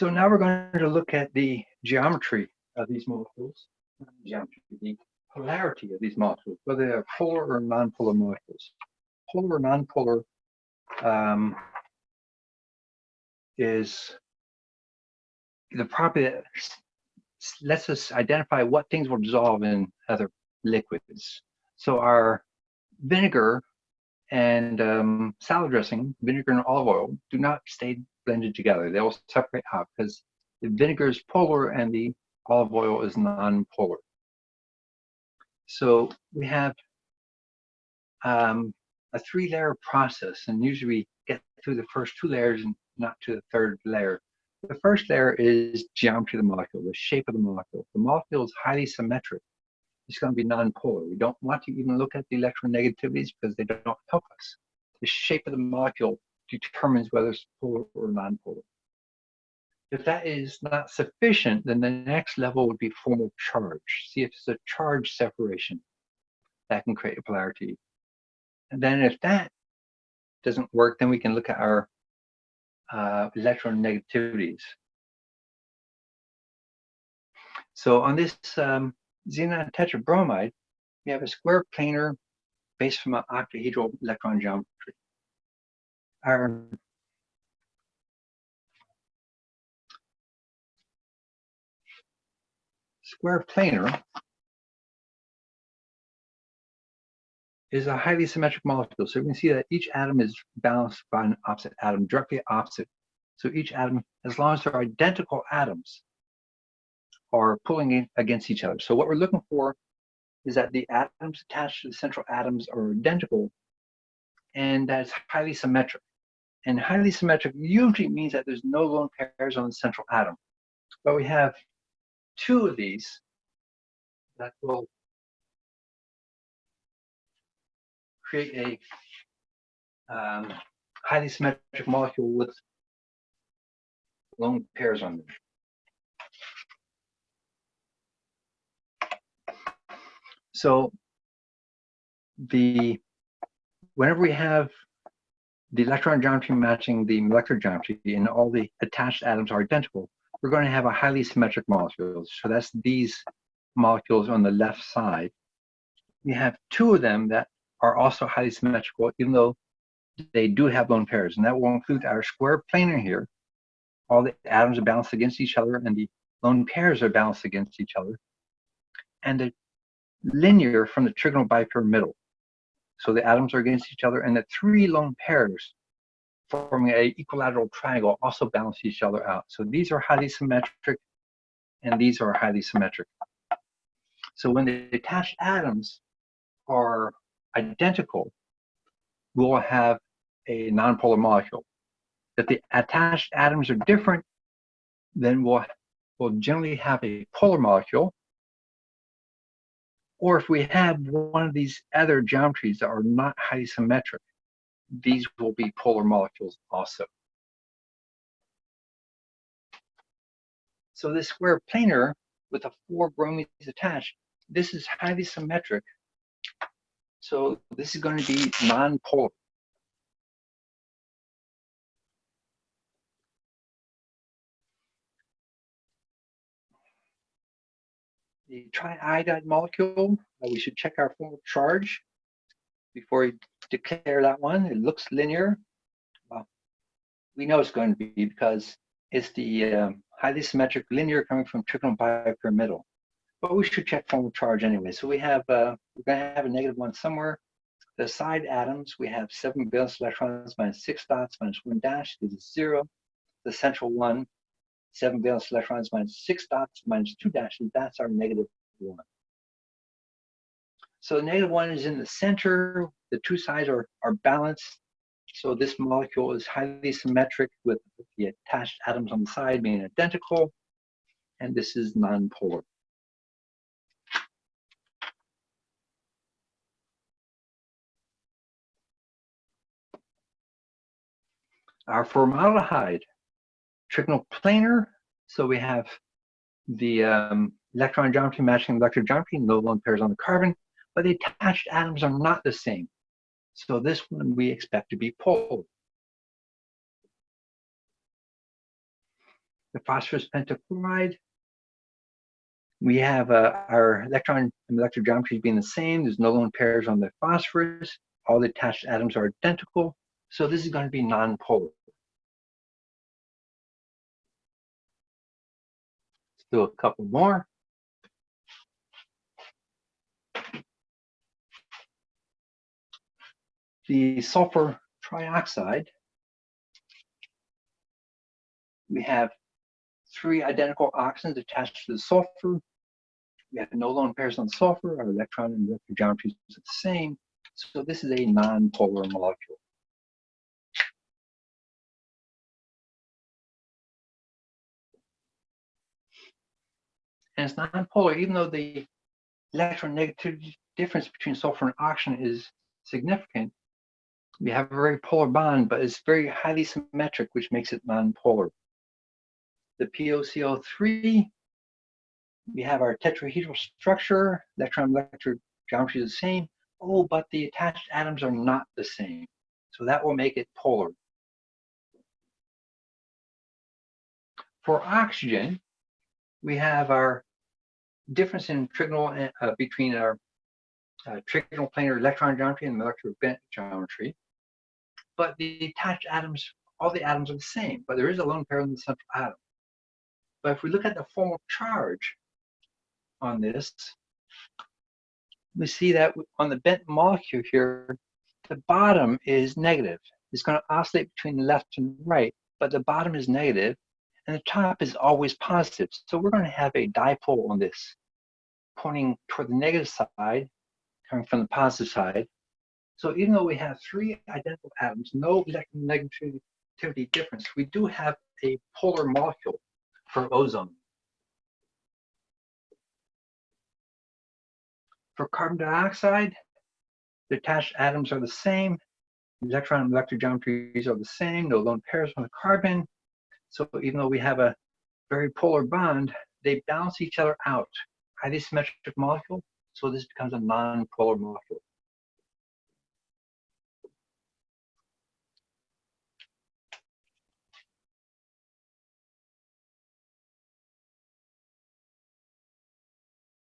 So now we're going to look at the geometry of these molecules, geometry, the polarity of these molecules, whether they're polar or nonpolar molecules. Polar or nonpolar um, is the property that lets us identify what things will dissolve in other liquids. So our vinegar and um, salad dressing, vinegar and olive oil, do not stay blended together. They will separate out because the vinegar is polar and the olive oil is non-polar. So we have um, a three-layer process, and usually we get through the first two layers and not to the third layer. The first layer is geometry of the molecule, the shape of the molecule. The molecule is highly symmetric. It's going to be non-polar. We don't want to even look at the electronegativities because they don't help us. The shape of the molecule determines whether it's polar or non-polar. If that is not sufficient, then the next level would be formal charge. See if it's a charge separation that can create a polarity. And then if that doesn't work, then we can look at our uh, electronegativities. So on this um, xenon tetrabromide, we have a square planar based from an octahedral electron geometry. Our square planar is a highly symmetric molecule. So we can see that each atom is balanced by an opposite atom, directly opposite. So each atom, as long as they're identical atoms, are pulling against each other. So what we're looking for is that the atoms attached to the central atoms are identical and that's highly symmetric. And highly symmetric usually means that there's no lone pairs on the central atom. But we have two of these that will create a um, highly symmetric molecule with lone pairs on them. So the whenever we have the electron geometry matching the molecular geometry and all the attached atoms are identical, we're going to have a highly symmetric molecule. So that's these molecules on the left side. We have two of them that are also highly symmetrical, even though they do have lone pairs. And that will include our square planar here. All the atoms are balanced against each other and the lone pairs are balanced against each other. And the linear from the trigonal bipyramidal. So the atoms are against each other and the three lone pairs forming a equilateral triangle also balance each other out. So these are highly symmetric and these are highly symmetric. So when the attached atoms are identical, we'll have a nonpolar molecule. If the attached atoms are different, then we'll, we'll generally have a polar molecule or if we have one of these other geometries that are not highly symmetric, these will be polar molecules also. So this square planar with the four bromides attached, this is highly symmetric. So this is going to be non-polar. The triiodide molecule, uh, we should check our formal charge before we declare that one. It looks linear. Well, we know it's going to be because it's the um, highly symmetric linear coming from trigonal bipyramidal. But we should check formal charge anyway. So we have, uh, we're going to have a negative one somewhere. The side atoms, we have seven valence electrons minus six dots minus one dash is zero. The central one seven valence electrons minus six dots minus two dashes, that's our negative one. So the negative one is in the center. The two sides are, are balanced. So this molecule is highly symmetric with the attached atoms on the side being identical. And this is nonpolar. Our formaldehyde trigonal planar. So we have the um, electron geometry matching the electron geometry, no lone pairs on the carbon, but the attached atoms are not the same. So this one we expect to be polar. the phosphorus pentachloride. We have uh, our electron and molecular geometries being the same. There's no lone pairs on the phosphorus. All the attached atoms are identical. So this is going to be non-polar. Do a couple more. The sulfur trioxide, we have three identical oxygens attached to the sulfur. We have no lone pairs on sulfur. Our electron and molecular geometry is the same. So this is a non-polar molecule. And it's non-polar, even though the electronegativity difference between sulfur and oxygen is significant. We have a very polar bond, but it's very highly symmetric, which makes it non-polar. The POCl3, we have our tetrahedral structure, electron molecular geometry is the same. Oh, but the attached atoms are not the same. So that will make it polar. For oxygen, we have our difference in trigonal uh, between our uh, trigonal planar electron geometry and molecular bent geometry. But the attached atoms, all the atoms are the same, but there is a lone pair in the central atom. But if we look at the formal charge on this, we see that on the bent molecule here, the bottom is negative. It's going to oscillate between left and right, but the bottom is negative, and the top is always positive. So we're going to have a dipole on this, pointing toward the negative side, coming from the positive side. So even though we have three identical atoms, no electronegativity difference, we do have a polar molecule for ozone. For carbon dioxide, the attached atoms are the same. Electron and molecular geometries are the same. No lone pairs on the carbon. So even though we have a very polar bond, they balance each other out. Highly symmetric molecule, so this becomes a non-polar molecule.